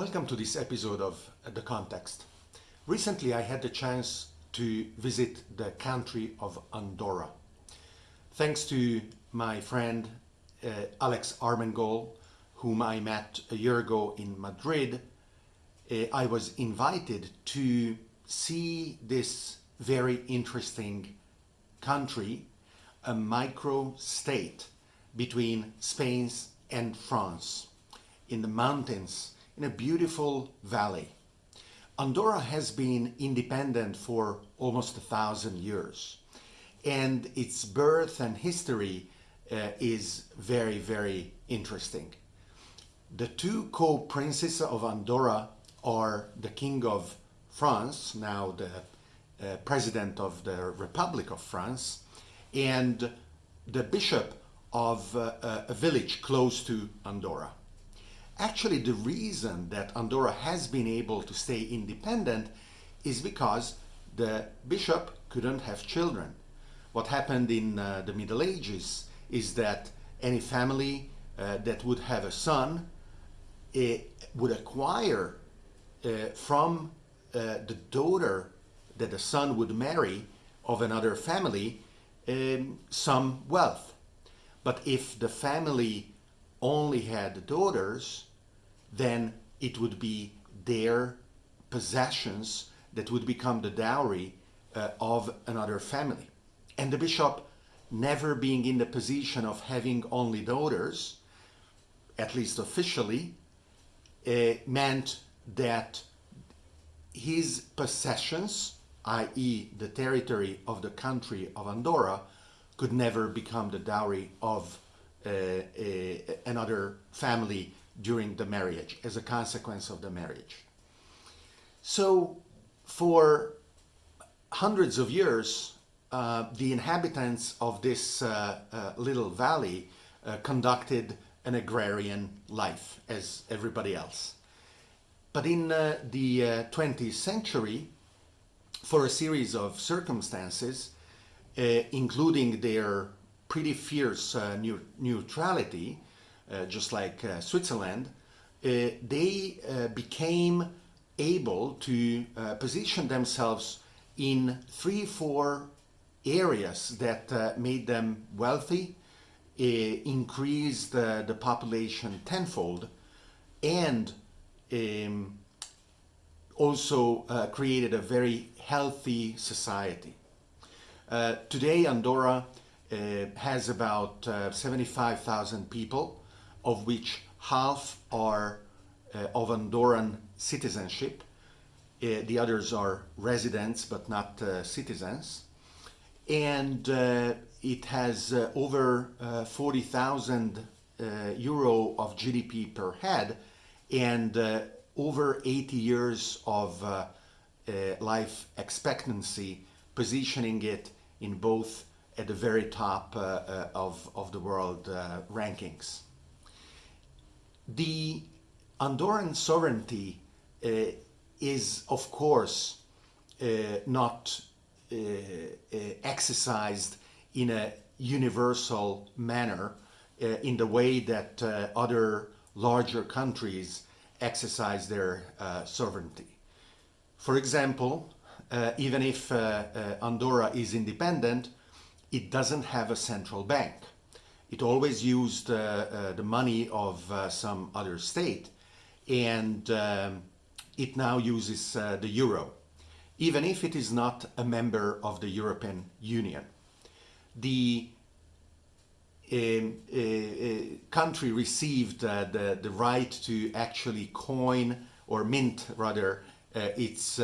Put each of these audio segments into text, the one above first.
Welcome to this episode of The Context. Recently I had the chance to visit the country of Andorra. Thanks to my friend uh, Alex Armengol, whom I met a year ago in Madrid, uh, I was invited to see this very interesting country, a micro state between Spain and France in the mountains in a beautiful valley. Andorra has been independent for almost a thousand years and its birth and history uh, is very, very interesting. The two co-princes of Andorra are the King of France, now the uh, President of the Republic of France, and the Bishop of uh, a village close to Andorra. Actually, the reason that Andorra has been able to stay independent is because the bishop couldn't have children. What happened in uh, the Middle Ages is that any family uh, that would have a son uh, would acquire uh, from uh, the daughter that the son would marry of another family um, some wealth. But if the family only had daughters, then it would be their possessions that would become the dowry uh, of another family. And the bishop, never being in the position of having only daughters, at least officially, uh, meant that his possessions, i.e. the territory of the country of Andorra, could never become the dowry of uh, a, another family during the marriage, as a consequence of the marriage. So for hundreds of years, uh, the inhabitants of this uh, uh, little valley uh, conducted an agrarian life as everybody else. But in uh, the 20th uh, century, for a series of circumstances, including their pretty fierce neutrality, just like uh, Switzerland, uh, they became able to position themselves in three, four areas that made them wealthy, increased the population tenfold, and um, also uh, created a very healthy society. Uh, today Andorra uh, has about 75,000 people of which half are uh, of Andorran citizenship. Uh, the others are residents but not uh, citizens. And uh, it has uh, over uh, 40,000 euro of GDP per head and over 80 years of life expectancy, positioning it in both at the very top of, of the world rankings. The Andorran sovereignty uh, is, of course, uh, not uh, uh exercised in a universal manner uh, in the way that uh, other larger countries exercise their sovereignty. For example, even if Andorra is independent, it doesn't have a central bank it always used uh, uh, the money of uh, some other state and um, it now uses the euro even if it is not a member of the European Union. The um, uh, country received uh, the, the right to actually coin or mint rather uh, its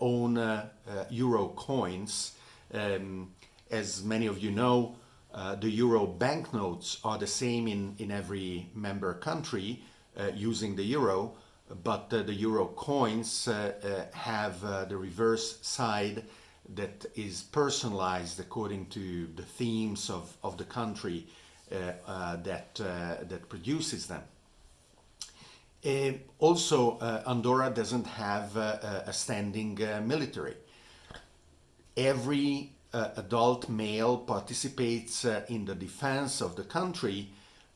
own euro coins. Um, as many of you know, uh, the euro banknotes are the same in, in every member country uh, using the euro, but uh, the euro coins uh, uh, have the reverse side that is personalized according to the themes of, of the country that, that produces them. also, Andorra doesn't have a standing military. Every uh, adult male participates uh, in the defense of the country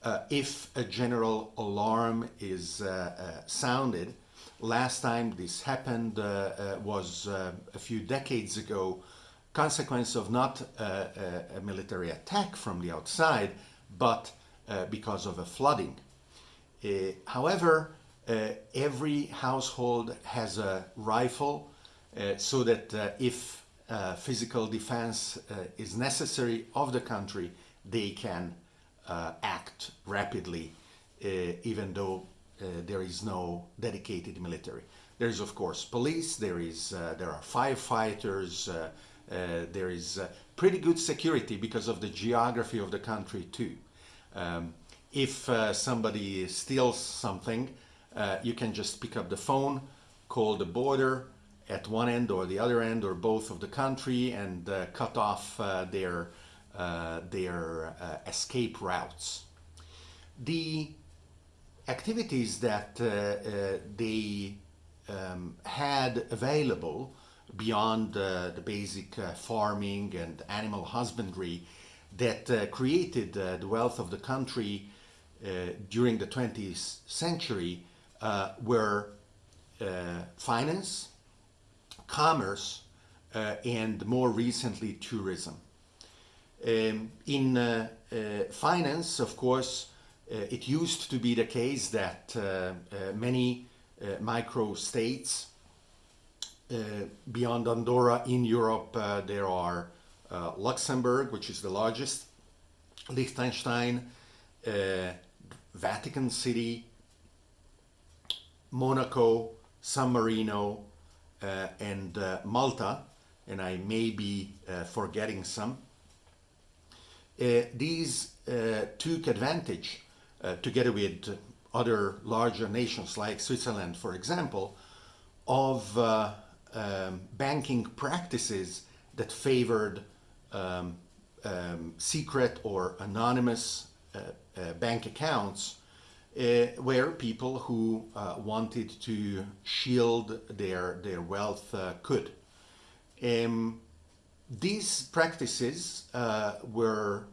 uh, if a general alarm is uh, uh, sounded last time this happened was a few decades ago, consequence of not a military attack from the outside, but because of a flooding. however, every household has a rifle so that if uh, physical defense uh, is necessary of the country, they can uh, act rapidly, even though there is no dedicated military. There is, of course, police. There is there are firefighters. there is pretty good security because of the geography of the country too. Um, if uh, somebody steals something, uh, you can just pick up the phone, call the border, at one end or the other end or both of the country and uh, cut off uh, their, uh, their uh, escape routes. The activities that uh, uh, they um, had available beyond the basic farming and animal husbandry that created the wealth of the country during the 20th century were finance, commerce, uh, and more recently tourism. Um, in uh, uh, finance, of course, uh, it used to be the case that uh, uh, many micro-states beyond Andorra in Europe, there are Luxembourg, which is the largest, Liechtenstein, Vatican City, Monaco, San Marino, and uh, Malta, and I may be uh, forgetting some. these took advantage, together with other larger nations like Switzerland, for example, of um, banking practices that favored um, um, secret or anonymous uh, uh, bank accounts uh, where people who uh, wanted to shield their, their wealth uh, could. Um, these practices were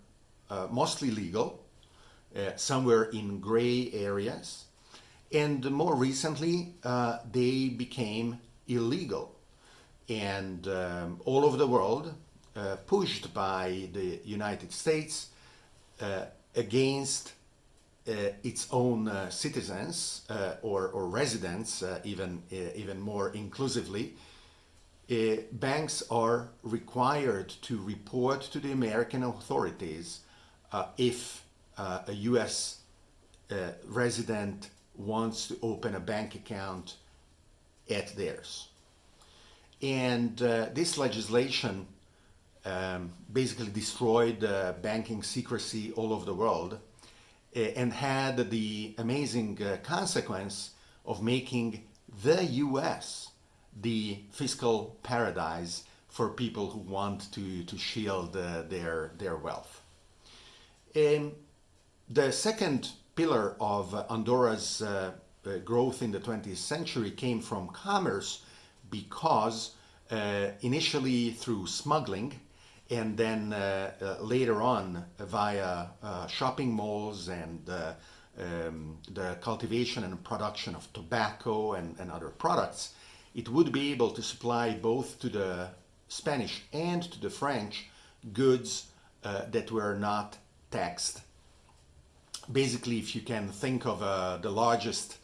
mostly legal, some were in gray areas, and more recently they became illegal. And um, all over the world, pushed by the United States against its own uh, citizens uh, or, or residents, even, even more inclusively, banks are required to report to the American authorities if a US resident wants to open a bank account at theirs. And uh, this legislation um, basically destroyed uh, banking secrecy all over the world and had the amazing uh, consequence of making the US the fiscal paradise for people who want to, to shield uh, their, their wealth. And the second pillar of Andorra's uh growth in the 20th century came from commerce because uh, initially through smuggling and then uh, uh, later on via uh, shopping malls and um, the cultivation and production of tobacco and, and, other products, it would be able to supply both to the Spanish and to the French goods uh, that were not taxed. Basically, if you can think of uh, the largest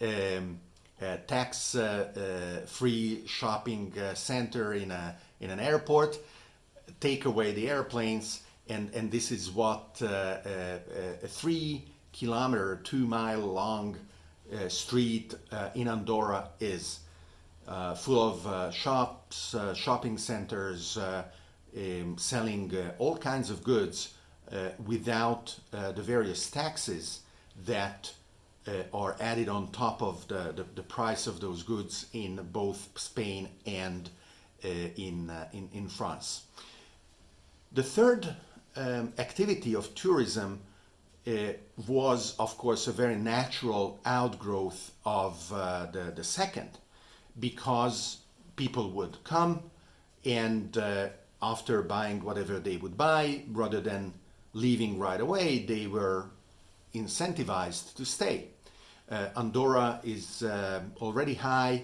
um, uh, tax-free shopping center in, a, in an airport, take away the airplanes and, and this is what uh, uh, a three kilometer, two mile long uh, street in Andorra is. full of shops, shopping centers, um, selling all kinds of goods without the various taxes that uh, are added on top of the, the, the, price of those goods in both Spain and in, uh, in, in France. The third um, activity of tourism uh, was, of course, a very natural outgrowth of uh, the, the second, because people would come and uh, after buying whatever they would buy, rather than leaving right away, they were incentivized to stay. Uh, Andorra is uh, already high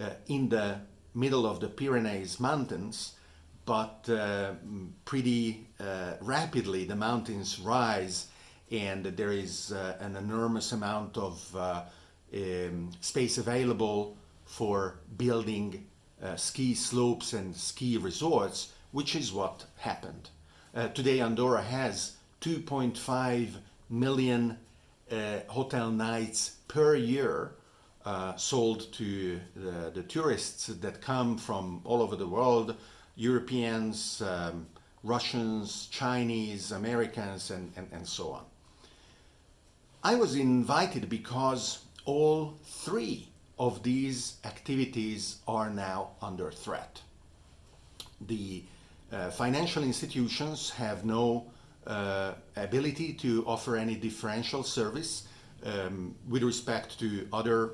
uh, in the middle of the Pyrenees mountains, but uh, pretty uh, rapidly the mountains rise and there is uh, an enormous amount of um, space available for building ski slopes and ski resorts, which is what happened. today Andorra has 2.5 million uh, hotel nights per year uh, sold to the, the, tourists that come from all over the world, Europeans, um, Russians, Chinese, Americans, and, and, and so on. I was invited because all three of these activities are now under threat. The uh, financial institutions have no uh, ability to offer any differential service um, with respect to other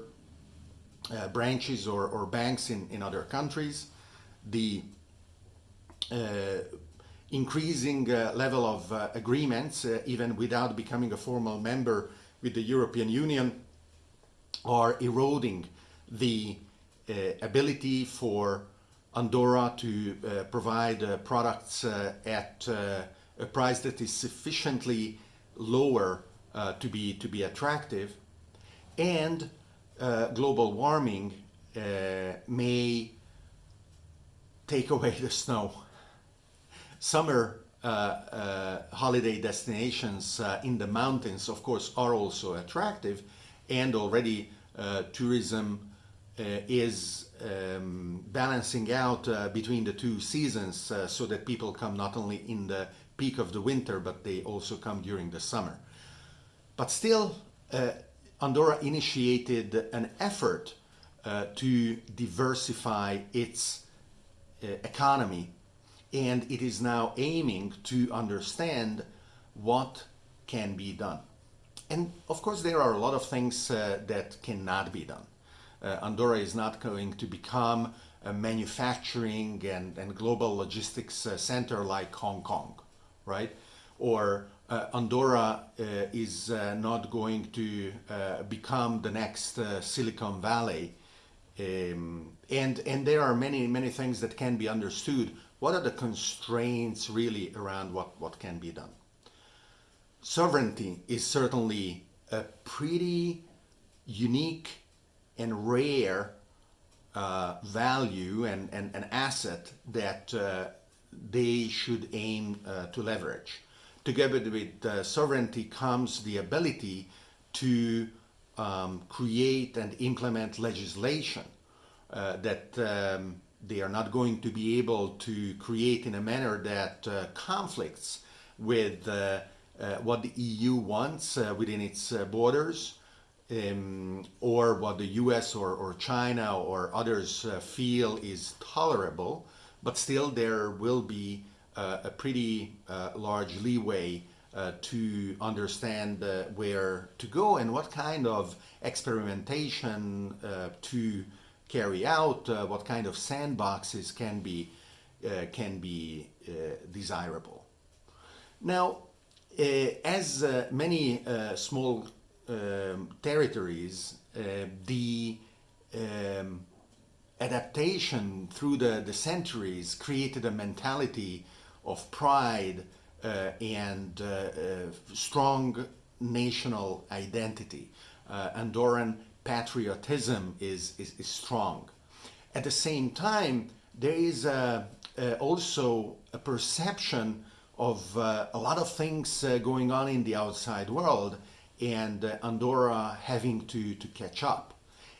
uh, branches or, or, banks in, in other countries. The uh, increasing uh, level of uh, agreements, uh, even without becoming a formal member with the European Union, are eroding the ability for Andorra to provide products at a price that is sufficiently lower uh, to be to be attractive, and uh, global warming uh, may take away the snow. Summer uh, uh, holiday destinations uh, in the mountains, of course, are also attractive, and already tourism is um, balancing out between the two seasons so that people come not only in the peak of the winter, but they also come during the summer. But still, Andorra initiated an effort uh, to diversify its uh, economy and it is now aiming to understand what can be done. And of course there are a lot of things uh, that cannot be done. Uh, Andorra is not going to become a manufacturing and, and global logistics uh, center like Hong Kong right? Or Andorra uh, is uh, not going to uh, become the next uh, Silicon Valley. Um, and, and there are many, many things that can be understood. What are the constraints really around what, what can be done? Sovereignty is certainly a pretty unique and rare uh, value and, an asset that they should aim uh, to leverage. Together with uh, sovereignty comes the ability to um, create and implement legislation uh, that um, they are not going to be able to create in a manner that uh, conflicts with uh, uh, what the EU wants within its borders um, or what the US or, or China or others feel is tolerable but still there will be uh, a pretty uh, large leeway uh, to understand uh, where to go and what kind of experimentation uh, to carry out, uh, what kind of sandboxes can be can be desirable. Now, as many small um, territories, the um, adaptation through the, the centuries created a mentality of pride uh, and uh, uh, strong national identity. Uh, Andorran patriotism is, is, is, strong. At the same time, there is uh, uh, also a perception of a lot of things going on in the outside world and Andorra having to, to catch up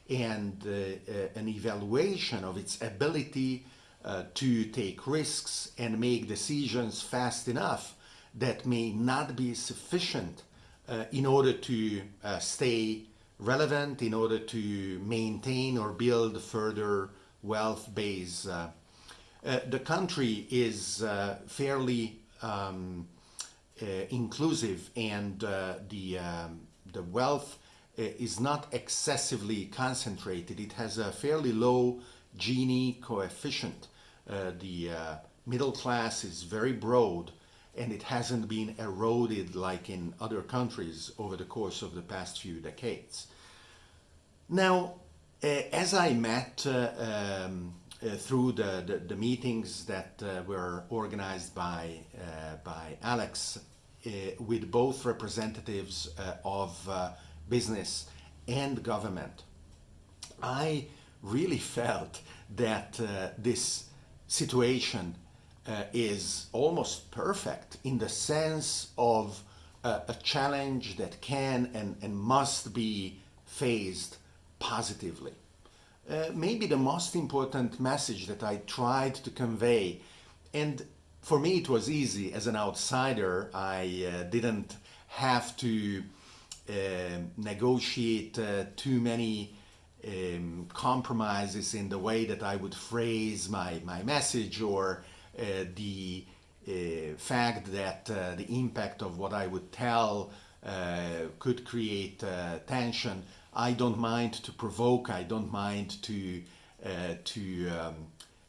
and uh, uh, an evaluation of its ability uh, to take risks and make decisions fast enough that may not be sufficient in order to stay relevant, in order to maintain or build further wealth base. Uh, the country is uh, fairly um, uh, inclusive and the, um, the wealth uh, is not excessively concentrated. It has a fairly low Gini coefficient. Uh, the uh, middle class is very broad and it hasn't been eroded like in other countries over the course of the past few decades. Now, uh, as I met uh, um, uh, through the, the, the, meetings that uh, were organized by, by Alex with both representatives of business and government, I really felt that this situation is almost perfect in the sense of a challenge that can and, and must be faced positively. Uh, maybe the most important message that I tried to convey, and for me it was easy as an outsider, I uh, didn't have to uh, negotiate uh, too many um, compromises in the way that I would phrase my, my message or uh, the uh, fact that the impact of what I would tell could create tension. I don't mind to provoke, I don't mind to, uh, to um,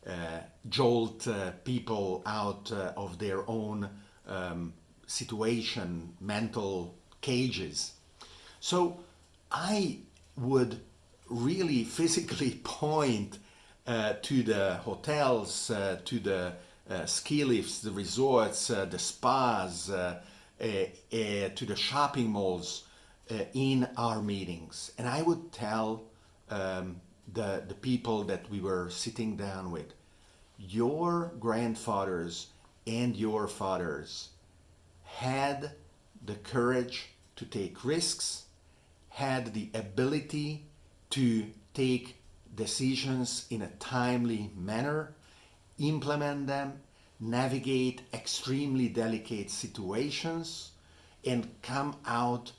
uh, jolt uh, people out uh, of their own um, situation, mental cages. So I would really physically point uh, to the hotels, uh, to the ski lifts, the resorts, the spas, to the shopping malls, uh, in our meetings. And I would tell um, the, the people that we were sitting down with, your grandfathers and your fathers had the courage to take risks, had the ability to take decisions in a timely manner, implement them, navigate extremely delicate situations, and come out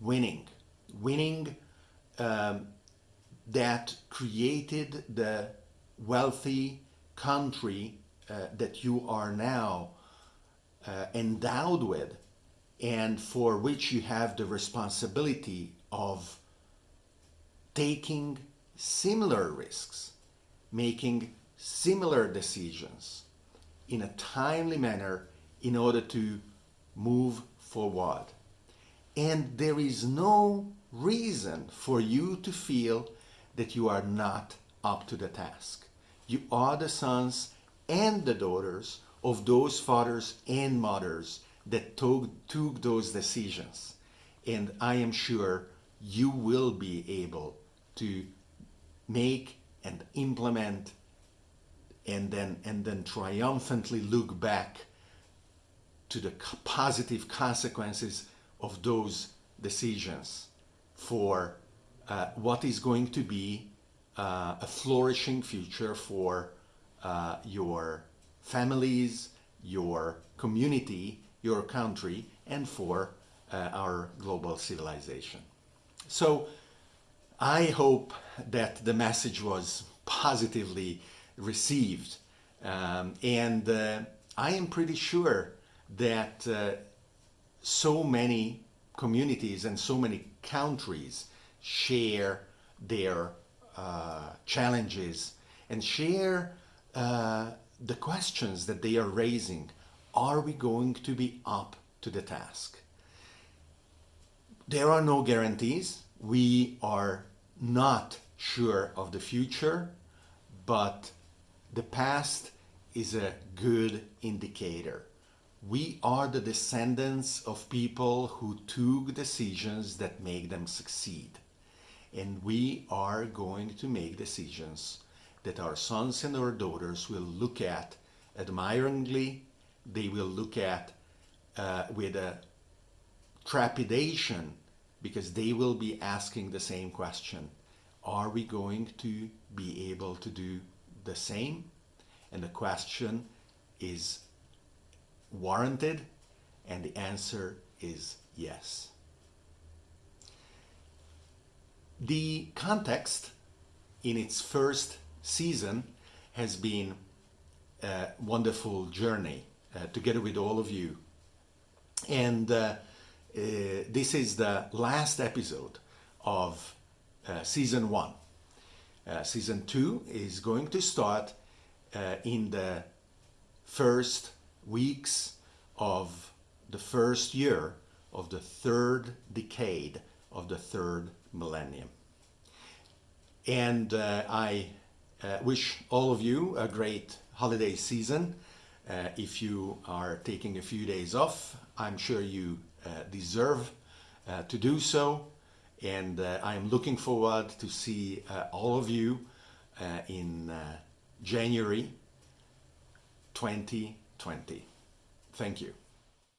winning. Winning um, that created the wealthy country uh, that you are now uh, endowed with and for which you have the responsibility of taking similar risks, making similar decisions in a timely manner in order to move forward. And there is no reason for you to feel that you are not up to the task. You are the sons and the daughters of those fathers and mothers that took, took those decisions. And I am sure you will be able to make and implement and then, and then triumphantly look back to the positive consequences of those decisions for uh, what is going to be uh, a flourishing future for uh, your families, your community, your country, and for uh, our global civilization. So I hope that the message was positively received. Um, and uh, I am pretty sure that uh, so many communities and so many countries share their uh, challenges and share uh, the questions that they are raising. Are we going to be up to the task? There are no guarantees. We are not sure of the future, but the past is a good indicator. We are the descendants of people who took decisions that make them succeed. And we are going to make decisions that our sons and our daughters will look at admiringly, they will look at uh, with a trepidation because they will be asking the same question. Are we going to be able to do the same? And the question is warranted? And the answer is yes. The context in its first season has been a wonderful journey uh, together with all of you. And uh, uh, this is the last episode of uh, season one. Uh, season two is going to start uh, in the first weeks of the first year of the third decade of the third millennium. And uh, I wish all of you a great holiday season. If you are taking a few days off, I'm sure you deserve uh, to do so. And uh, I am looking forward to see uh, all of you uh, in uh, January 2020. Thank you.